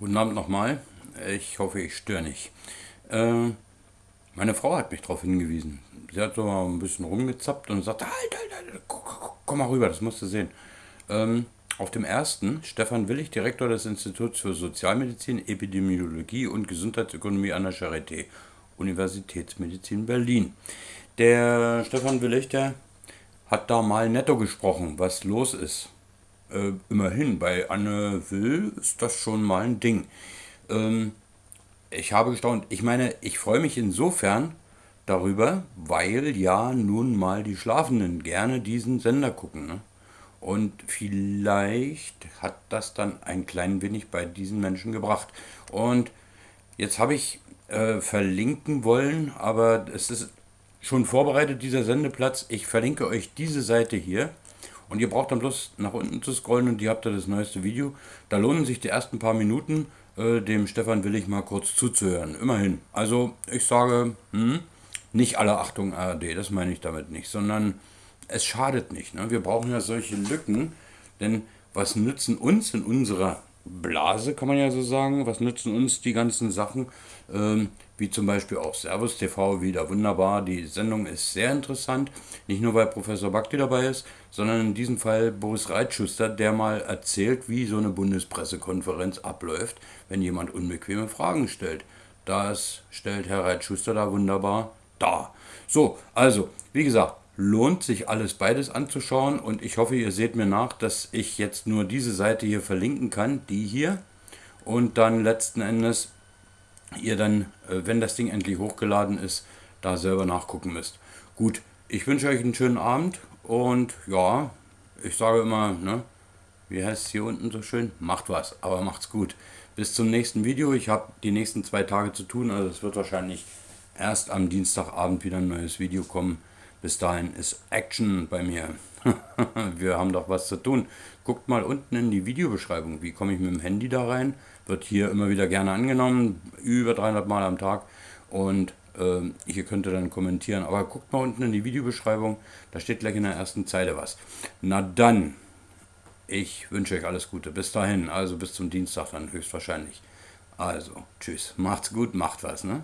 Guten Abend nochmal. Ich hoffe, ich störe nicht. Äh, meine Frau hat mich darauf hingewiesen. Sie hat so mal ein bisschen rumgezappt und sagt, halt, halt, halt, komm mal rüber, das musst du sehen. Ähm, auf dem ersten, Stefan Willig, Direktor des Instituts für Sozialmedizin, Epidemiologie und Gesundheitsökonomie an der Charité, Universitätsmedizin Berlin. Der Stefan Willig, der hat da mal netto gesprochen, was los ist. Äh, immerhin, bei Anne Will ist das schon mal ein Ding. Ähm, ich habe gestaunt. Ich meine, ich freue mich insofern darüber, weil ja nun mal die Schlafenden gerne diesen Sender gucken. Ne? Und vielleicht hat das dann ein klein wenig bei diesen Menschen gebracht. Und jetzt habe ich äh, verlinken wollen, aber es ist schon vorbereitet, dieser Sendeplatz. Ich verlinke euch diese Seite hier. Und ihr braucht dann bloß nach unten zu scrollen und ihr habt da das neueste Video. Da lohnen sich die ersten paar Minuten, äh, dem Stefan will ich mal kurz zuzuhören. Immerhin. Also ich sage, hm, nicht alle Achtung ARD, das meine ich damit nicht, sondern es schadet nicht. Ne? Wir brauchen ja solche Lücken, denn was nützen uns in unserer Blase, kann man ja so sagen, was nützen uns die ganzen Sachen, ähm, wie zum Beispiel auch Servus TV wieder wunderbar. Die Sendung ist sehr interessant, nicht nur weil Professor Bakti dabei ist, sondern in diesem Fall Boris Reitschuster, der mal erzählt, wie so eine Bundespressekonferenz abläuft, wenn jemand unbequeme Fragen stellt. Das stellt Herr Reitschuster da wunderbar dar. So, also, wie gesagt, lohnt sich alles beides anzuschauen und ich hoffe, ihr seht mir nach, dass ich jetzt nur diese Seite hier verlinken kann, die hier, und dann letzten Endes ihr dann, äh, wenn das Ding endlich hochgeladen ist, da selber nachgucken müsst. Gut, ich wünsche euch einen schönen Abend und ja, ich sage immer, ne, wie heißt es hier unten so schön? Macht was, aber macht's gut. Bis zum nächsten Video. Ich habe die nächsten zwei Tage zu tun, also es wird wahrscheinlich erst am Dienstagabend wieder ein neues Video kommen. Bis dahin ist Action bei mir. Wir haben doch was zu tun. Guckt mal unten in die Videobeschreibung. Wie komme ich mit dem Handy da rein? Wird hier immer wieder gerne angenommen, über 300 Mal am Tag. Und äh, hier könnt ihr dann kommentieren. Aber guckt mal unten in die Videobeschreibung. Da steht gleich in der ersten Zeile was. Na dann, ich wünsche euch alles Gute. Bis dahin, also bis zum Dienstag dann höchstwahrscheinlich. Also, tschüss. Macht's gut, macht was, ne?